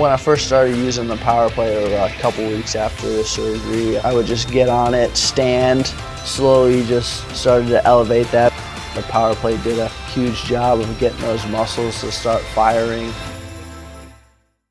When I first started using the power plate uh, a couple weeks after the surgery, I would just get on it, stand, slowly just started to elevate that. The power plate did a huge job of getting those muscles to start firing.